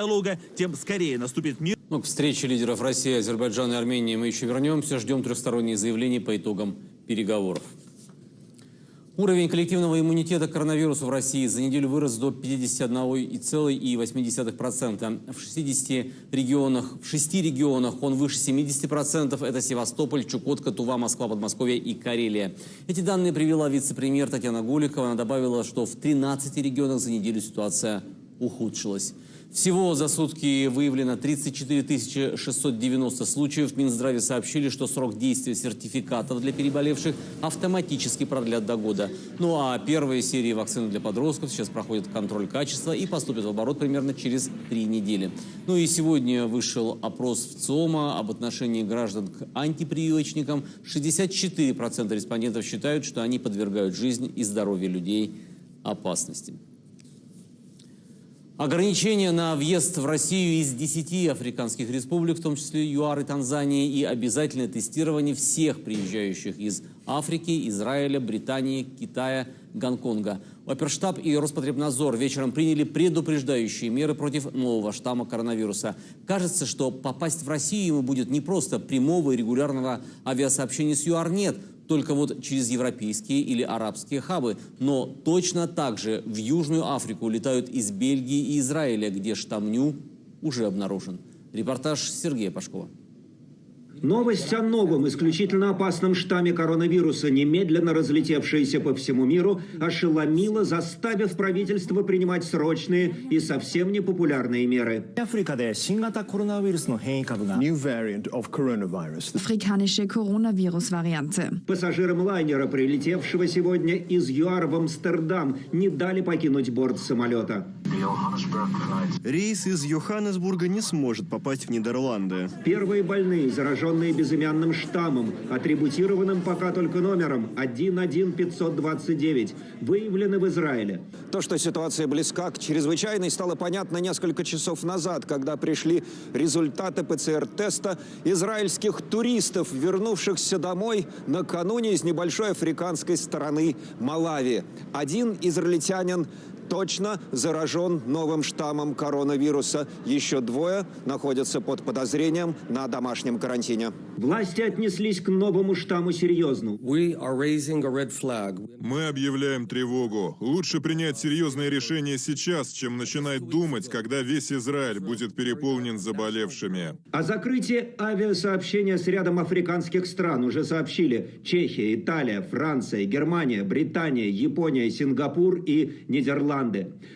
диалога, тем скорее наступит мир. Ну, к встрече лидеров России, Азербайджана и Армении мы еще вернемся. Ждем трехсторонние заявления по итогам переговоров. Уровень коллективного иммунитета к коронавирусу в России за неделю вырос до 51,8%. В 60 регионах, в 6 регионах он выше 70%. Это Севастополь, Чукотка, Тува, Москва, Подмосковье и Карелия. Эти данные привела вице-премьер Татьяна Голикова. Она добавила, что в 13 регионах за неделю ситуация ухудшилась. Всего за сутки выявлено 34 690 случаев. В Минздраве сообщили, что срок действия сертификатов для переболевших автоматически продлят до года. Ну а первые серии вакцины для подростков сейчас проходят контроль качества и поступят в оборот примерно через три недели. Ну и сегодня вышел опрос в ЦИОМа об отношении граждан к антипрививочникам. 64% респондентов считают, что они подвергают жизнь и здоровье людей опасности. Ограничения на въезд в Россию из 10 африканских республик, в том числе ЮАР и Танзании, и обязательное тестирование всех приезжающих из Африки, Израиля, Британии, Китая, Гонконга. Оперштаб и Роспотребнадзор вечером приняли предупреждающие меры против нового штамма коронавируса. Кажется, что попасть в Россию ему будет не просто прямого и регулярного авиасообщения с ЮАР нет – только вот через европейские или арабские хабы. Но точно так же в Южную Африку летают из Бельгии и Израиля, где штамм НЮ уже обнаружен. Репортаж Сергея Пашкова. Новость о новом исключительно опасном штамме коронавируса, немедленно разлетевшаяся по всему миру, ошеломила, заставив правительство принимать срочные и совсем непопулярные меры. New variant of coronavirus. Afrikanische Coronavirus-Variante. Пассажирам лайнера, прилетевшего сегодня из ЮАР в Амстердам, не дали покинуть борт самолета. Рейс из Йоханнесбурга не сможет попасть в Нидерланды. Первые больные, зараженные безымянным штаммом, атрибутированным пока только номером 11529, выявлены в Израиле. То, что ситуация близка к чрезвычайной, стало понятно несколько часов назад, когда пришли результаты ПЦР-теста израильских туристов, вернувшихся домой накануне из небольшой африканской страны Малави. Один израильтянин точно заражен новым штаммом коронавируса. Еще двое находятся под подозрением на домашнем карантине. Власти отнеслись к новому штамму серьезно. Мы объявляем тревогу. Лучше принять серьезное решение сейчас, чем начинать думать, когда весь Израиль будет переполнен заболевшими. О закрытии авиасообщения с рядом африканских стран уже сообщили Чехия, Италия, Франция, Германия, Британия, Япония, Сингапур и Нидерланды.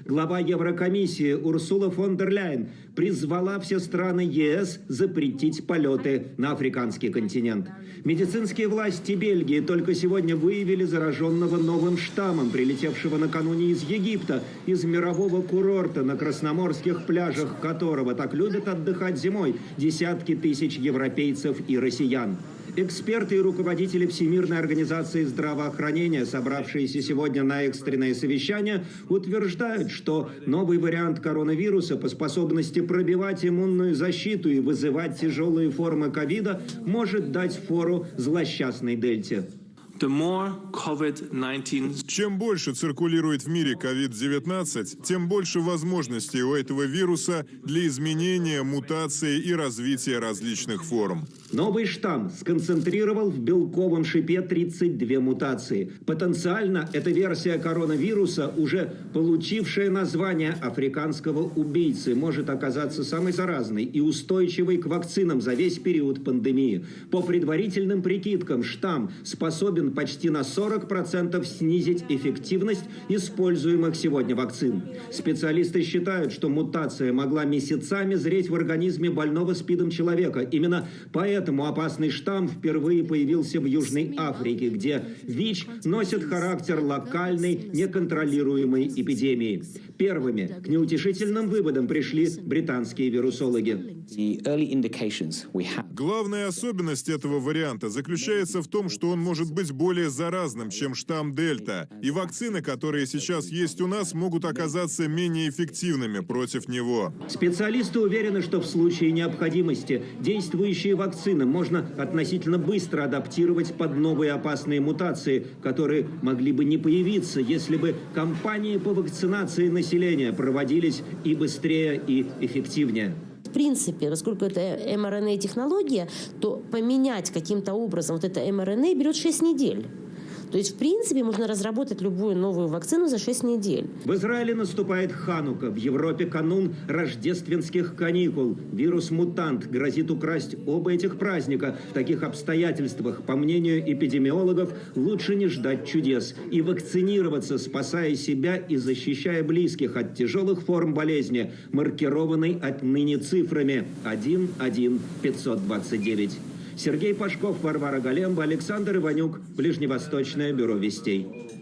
Глава Еврокомиссии Урсула фон дер Ляйен призвала все страны ЕС запретить полеты на африканский континент. Медицинские власти Бельгии только сегодня выявили зараженного новым штаммом, прилетевшего накануне из Египта, из мирового курорта, на красноморских пляжах которого так любят отдыхать зимой десятки тысяч европейцев и россиян. Эксперты и руководители Всемирной организации здравоохранения, собравшиеся сегодня на экстренное совещание, утверждают, что новый вариант коронавируса по способности пробивать иммунную защиту и вызывать тяжелые формы ковида может дать фору злосчастной дельте. The more COVID-19 Чем больше циркулирует в мире COVID-19, тем больше возможностей у этого вируса для изменения, мутации и развития различных форм. Новый штамм сконцентрировал в белковом шипе 32 мутации. Потенциально эта версия коронавируса, уже получившая название африканского убийцы, может оказаться самой заразной и устойчивой к вакцинам за весь период пандемии. По предварительным прикидкам, штамм способен почти на 40% снизить эффективность используемых сегодня вакцин. Специалисты считают, что мутация могла месяцами зреть в организме больного СПИДом человека. Именно поэтому опасный штамм впервые появился в Южной Африке, где ВИЧ носит характер локальной, неконтролируемой эпидемии. Первыми к неутешительным выводам пришли британские вирусологи. Главная особенность этого варианта заключается в том, что он может быть более заразным, чем штамм Дельта, и вакцины, которые сейчас есть у нас, могут оказаться менее эффективными против него. Специалисты уверены, что в случае необходимости действующие вакцины можно относительно быстро адаптировать под новые опасные мутации, которые могли бы не появиться, если бы кампании по вакцинации населения проводились и быстрее, и эффективнее. В принципе, поскольку это mRNA-технология, то поменять каким-то образом вот это mRNA берет 6 недель. То есть, в принципе, можно разработать любую новую вакцину за 6 недель. В Израиле наступает Ханука, в Европе канун рождественских каникул. Вирус-мутант грозит украсть оба этих праздника. В таких обстоятельствах, по мнению эпидемиологов, лучше не ждать чудес и вакцинироваться, спасая себя и защищая близких от тяжелых форм болезни, маркированной отныне цифрами 11529. Сергей Пашков, Варвара Галемба, Александр Иванюк, Ближневосточное бюро вестей.